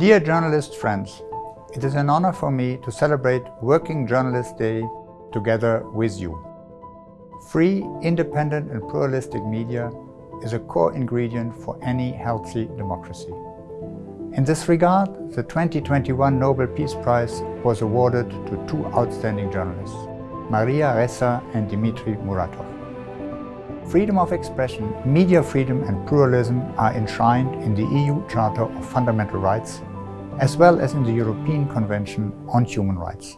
Dear journalist friends, it is an honor for me to celebrate Working Journalist Day together with you. Free, independent and pluralistic media is a core ingredient for any healthy democracy. In this regard, the 2021 Nobel Peace Prize was awarded to two outstanding journalists, Maria Ressa and Dmitry Muratov. Freedom of expression, media freedom and pluralism are enshrined in the EU Charter of Fundamental Rights, as well as in the European Convention on Human Rights.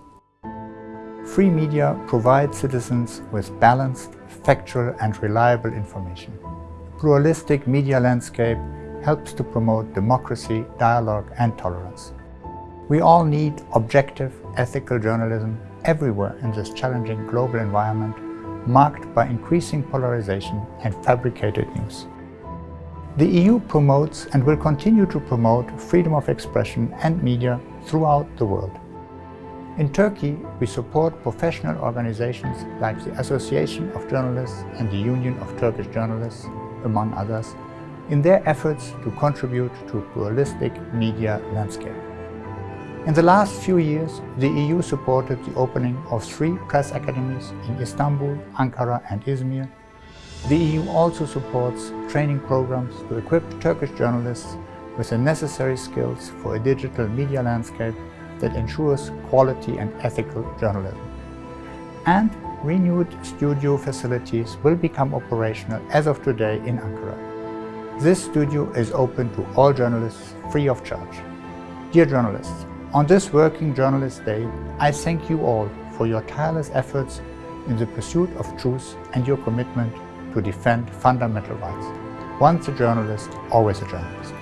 Free media provide citizens with balanced, factual and reliable information. A pluralistic media landscape helps to promote democracy, dialogue and tolerance. We all need objective, ethical journalism everywhere in this challenging global environment marked by increasing polarization and fabricated news. The EU promotes and will continue to promote freedom of expression and media throughout the world. In Turkey, we support professional organizations like the Association of Journalists and the Union of Turkish Journalists, among others, in their efforts to contribute to a pluralistic media landscape. In the last few years, the EU supported the opening of three press academies in Istanbul, Ankara and Izmir. The EU also supports training programs to equip Turkish journalists with the necessary skills for a digital media landscape that ensures quality and ethical journalism. And renewed studio facilities will become operational as of today in Ankara. This studio is open to all journalists free of charge. Dear journalists, on this Working Journalist Day, I thank you all for your tireless efforts in the pursuit of truth and your commitment to defend fundamental rights. Once a journalist, always a journalist.